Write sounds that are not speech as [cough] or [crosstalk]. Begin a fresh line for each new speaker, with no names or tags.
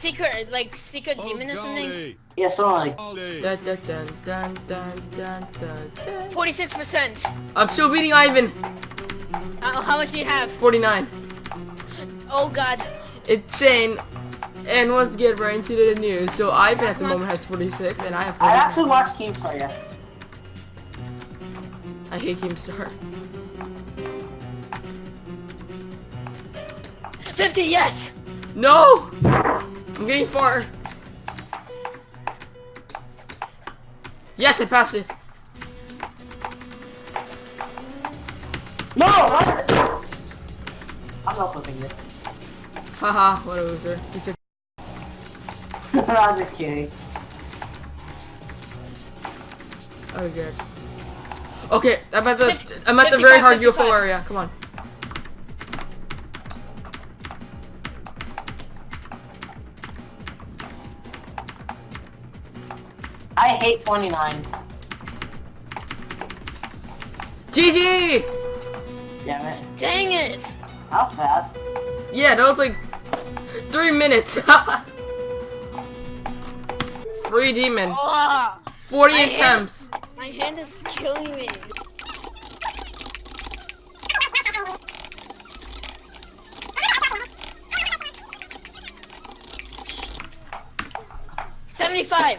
secret, like secret
Oh,
demon or something?
Yeah, so like,
Dun,
Dun, dun, dun, dun, dun, dun, dun, dun.
Forty-six percent.
I'm still beating Ivan.
How, how much do you have?
49.
Oh God.
Insane. And let's get right into the news. So Ivan at the moment has 46, and I have
I actually watched Keemstar yeah.
I hate Keemstar.
Fifty. Yes.
No! I'm getting far. Yes, I passed it.
No! What? [laughs] I'm not flipping this.
Haha, what a loser. It's a [laughs]
I'm just kidding.
Oh good. Okay, I'm at the
Fifty-
I'm at the very
55,
hard UFO
55.
area. Come on.
I hate 29.
GG!
Damn it.
Dang it.
That was fast.
Yeah, that was like three minutes. [laughs] Free demon.
Oh,
40
my hand-
attempts.
my hand is killing me. Seventy-five.